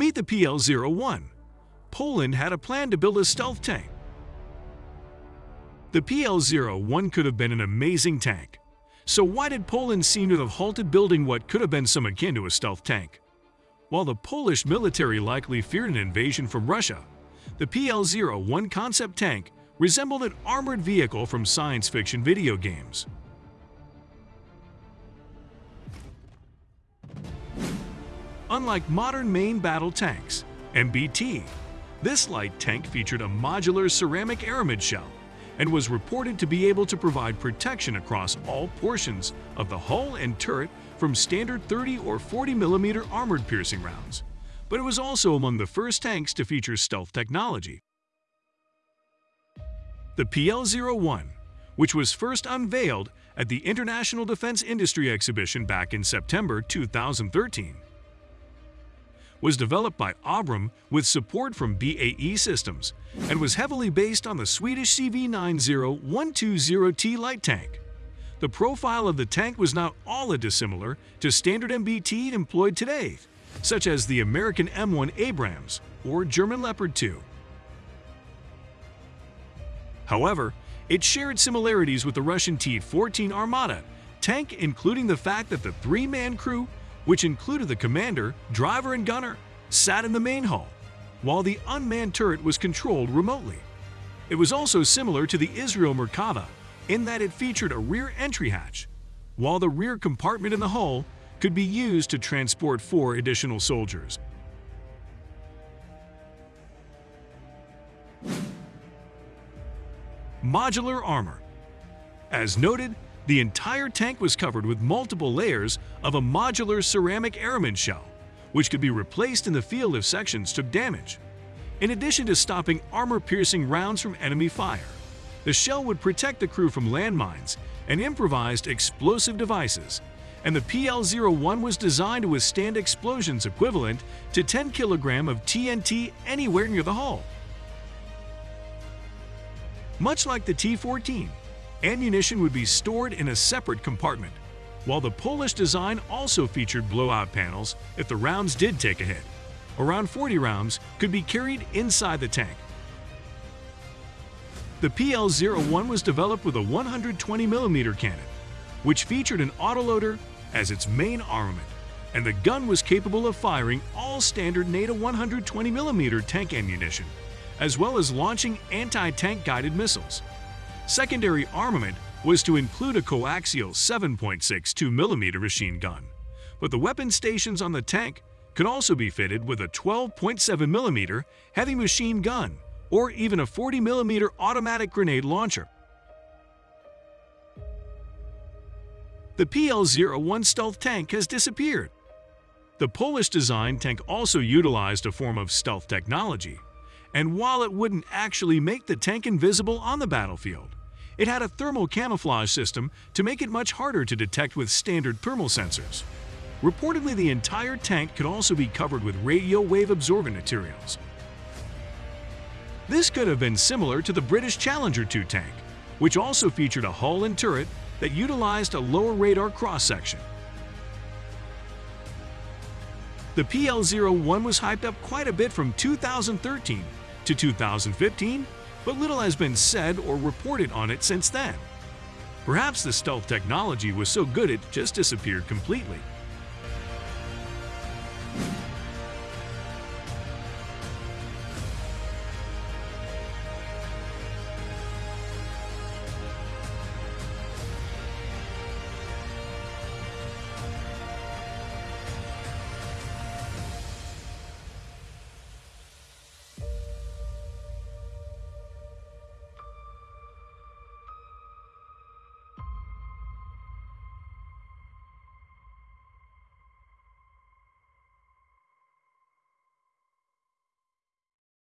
Meet the PL-01. Poland had a plan to build a stealth tank. The PL-01 could have been an amazing tank. So why did Poland seem to have halted building what could have been some akin to a stealth tank? While the Polish military likely feared an invasion from Russia, the PL-01 concept tank resembled an armored vehicle from science fiction video games. Unlike modern main battle tanks, MBT, this light tank featured a modular ceramic aramid shell and was reported to be able to provide protection across all portions of the hull and turret from standard 30 or 40 millimeter armored piercing rounds. But it was also among the first tanks to feature stealth technology. The PL-01, which was first unveiled at the International Defense Industry Exhibition back in September 2013, was developed by OBRUM with support from BAE Systems and was heavily based on the Swedish CV90-120T light tank. The profile of the tank was not all that dissimilar to standard MBT employed today, such as the American M1 Abrams or German Leopard 2. However, it shared similarities with the Russian T-14 Armata tank including the fact that the three-man crew which included the commander, driver, and gunner, sat in the main hull, while the unmanned turret was controlled remotely. It was also similar to the Israel Merkava in that it featured a rear entry hatch, while the rear compartment in the hull could be used to transport four additional soldiers. Modular armor. As noted, the entire tank was covered with multiple layers of a modular ceramic aramid shell, which could be replaced in the field if sections took damage. In addition to stopping armor-piercing rounds from enemy fire, the shell would protect the crew from landmines and improvised explosive devices, and the PL-01 was designed to withstand explosions equivalent to 10 kg of TNT anywhere near the hull. Much like the T-14, ammunition would be stored in a separate compartment, while the Polish design also featured blowout panels if the rounds did take a hit. Around 40 rounds could be carried inside the tank. The PL-01 was developed with a 120mm cannon, which featured an autoloader as its main armament, and the gun was capable of firing all standard NATO 120mm tank ammunition, as well as launching anti-tank guided missiles. Secondary armament was to include a coaxial 7.62mm machine gun, but the weapon stations on the tank could also be fitted with a 12.7mm heavy machine gun or even a 40mm automatic grenade launcher. The PL-01 stealth tank has disappeared. The Polish-designed tank also utilized a form of stealth technology, and while it wouldn't actually make the tank invisible on the battlefield, it had a thermal camouflage system to make it much harder to detect with standard thermal sensors. Reportedly, the entire tank could also be covered with radio wave absorbent materials. This could have been similar to the British Challenger 2 tank, which also featured a hull and turret that utilized a lower radar cross-section. The PL-01 was hyped up quite a bit from 2013 to 2015 but little has been said or reported on it since then. Perhaps the stealth technology was so good it just disappeared completely.